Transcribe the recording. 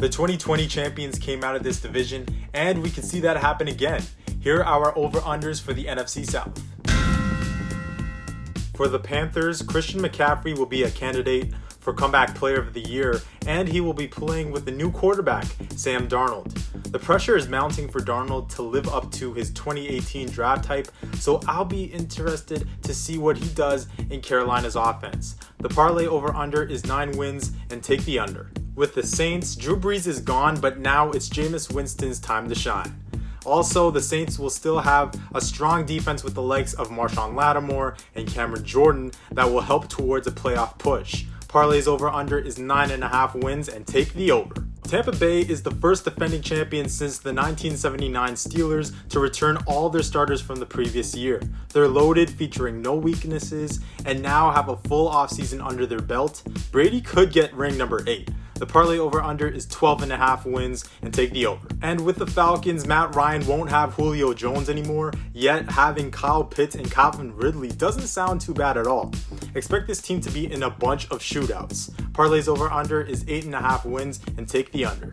The 2020 champions came out of this division, and we can see that happen again. Here are our over-unders for the NFC South. For the Panthers, Christian McCaffrey will be a candidate for Comeback Player of the Year, and he will be playing with the new quarterback, Sam Darnold. The pressure is mounting for Darnold to live up to his 2018 draft type, so I'll be interested to see what he does in Carolina's offense. The parlay over under is 9 wins and take the under. With the Saints, Drew Brees is gone, but now it's Jameis Winston's time to shine. Also, the Saints will still have a strong defense with the likes of Marshon Lattimore and Cameron Jordan that will help towards a playoff push. Parlay's over under is 9.5 wins and take the over. Tampa Bay is the first defending champion since the 1979 Steelers to return all their starters from the previous year. They're loaded, featuring no weaknesses, and now have a full offseason under their belt. Brady could get ring number 8. The parlay over under is 12 and a half wins and take the over. And with the Falcons, Matt Ryan won't have Julio Jones anymore, yet having Kyle Pitts and Calvin Ridley doesn't sound too bad at all. Expect this team to be in a bunch of shootouts. Parlay's over under is 8.5 wins and take the under.